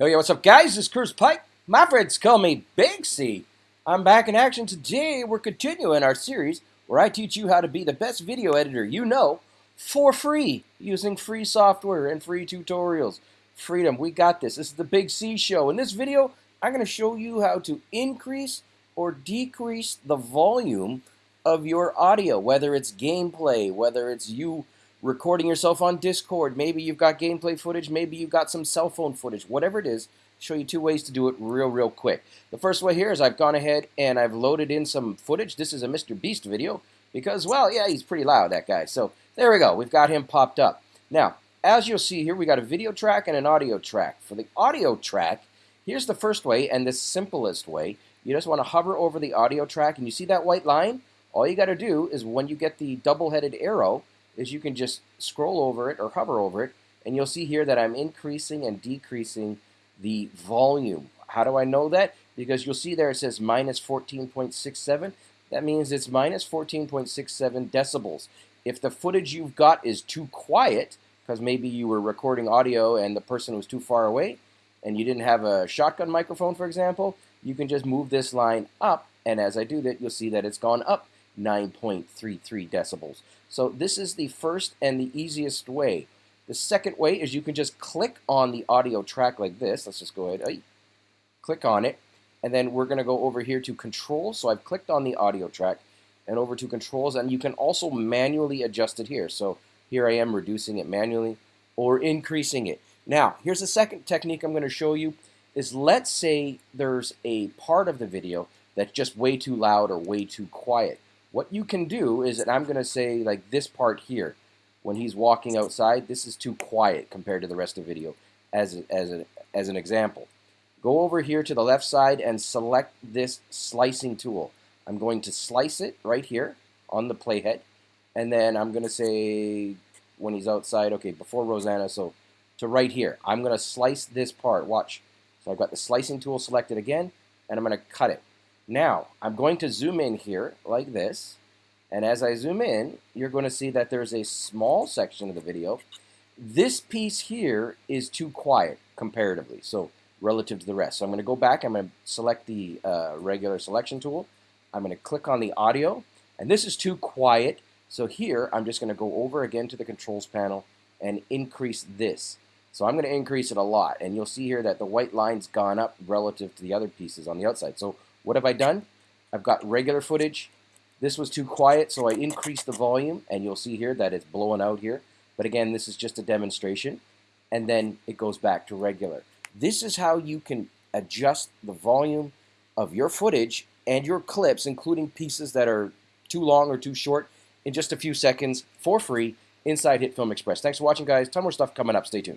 Yo, yo, what's up, guys? This is Curtis Pike. My friends call me Big C. I'm back in action today. We're continuing our series where I teach you how to be the best video editor you know for free using free software and free tutorials. Freedom, we got this. This is the Big C Show. In this video, I'm going to show you how to increase or decrease the volume of your audio, whether it's gameplay, whether it's you recording yourself on Discord. Maybe you've got gameplay footage. Maybe you've got some cell phone footage. Whatever it is, show you two ways to do it real, real quick. The first way here is I've gone ahead and I've loaded in some footage. This is a Mr. Beast video because, well, yeah, he's pretty loud, that guy. So there we go. We've got him popped up. Now, as you'll see here, we got a video track and an audio track. For the audio track, here's the first way and the simplest way. You just want to hover over the audio track and you see that white line? All you got to do is when you get the double-headed arrow, is you can just scroll over it or hover over it, and you'll see here that I'm increasing and decreasing the volume. How do I know that? Because you'll see there it says minus 14.67. That means it's minus 14.67 decibels. If the footage you've got is too quiet, because maybe you were recording audio and the person was too far away, and you didn't have a shotgun microphone, for example, you can just move this line up, and as I do that, you'll see that it's gone up 9.33 decibels. So this is the first and the easiest way. The second way is you can just click on the audio track like this. Let's just go ahead, click on it, and then we're going to go over here to controls. So I've clicked on the audio track and over to controls, and you can also manually adjust it here. So here I am reducing it manually or increasing it. Now, here's the second technique I'm going to show you is let's say there's a part of the video that's just way too loud or way too quiet. What you can do is, and I'm going to say like this part here, when he's walking outside, this is too quiet compared to the rest of the video as, as, a, as an example. Go over here to the left side and select this slicing tool. I'm going to slice it right here on the playhead. And then I'm going to say when he's outside, okay, before Rosanna, so to right here. I'm going to slice this part. Watch. So I've got the slicing tool selected again, and I'm going to cut it. Now, I'm going to zoom in here like this. And as I zoom in, you're going to see that there's a small section of the video. This piece here is too quiet comparatively, so relative to the rest. So I'm going to go back. I'm going to select the uh, regular selection tool. I'm going to click on the audio. And this is too quiet. So here, I'm just going to go over again to the controls panel and increase this. So I'm going to increase it a lot. And you'll see here that the white line's gone up relative to the other pieces on the outside. So what have I done? I've got regular footage. This was too quiet, so I increased the volume, and you'll see here that it's blowing out here. But again, this is just a demonstration, and then it goes back to regular. This is how you can adjust the volume of your footage and your clips, including pieces that are too long or too short, in just a few seconds for free inside HitFilm Express. Thanks for watching, guys. Ton more stuff coming up. Stay tuned.